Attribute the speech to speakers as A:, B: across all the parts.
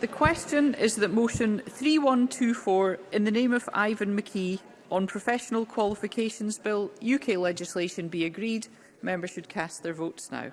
A: The question is that motion 3124 in the name of Ivan McKee on Professional Qualifications Bill UK legislation be agreed. Members should cast their votes now.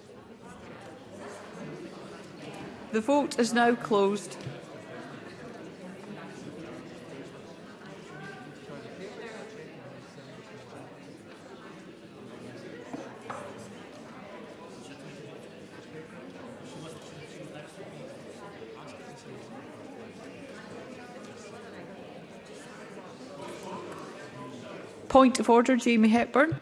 A: The vote is now closed. Point of order, Jamie Hepburn.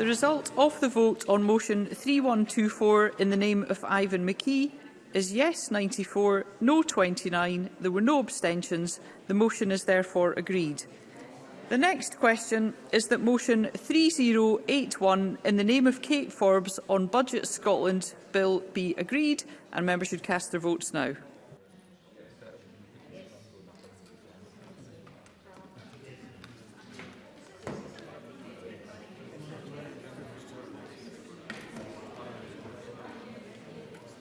A: The result of the vote on motion 3124 in the name of Ivan McKee is yes 94, no 29. There were no abstentions. The motion is therefore agreed. The next question is that motion 3081 in the name of Kate Forbes on Budget Scotland Bill be agreed and members should cast their votes now.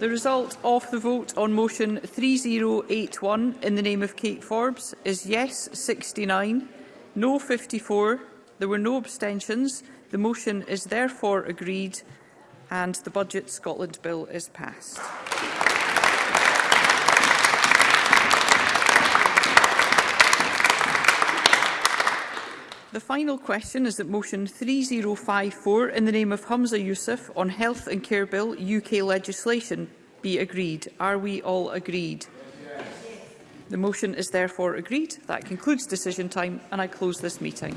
A: The result of the vote on motion 3081 in the name of Kate Forbes is yes 69, no 54. There were no abstentions. The motion is therefore agreed and the Budget Scotland Bill is passed. The final question is that motion 3054 in the name of Humza Youssef on Health and Care Bill UK legislation be agreed. Are we all agreed? The motion is therefore agreed. That concludes decision time and I close this meeting.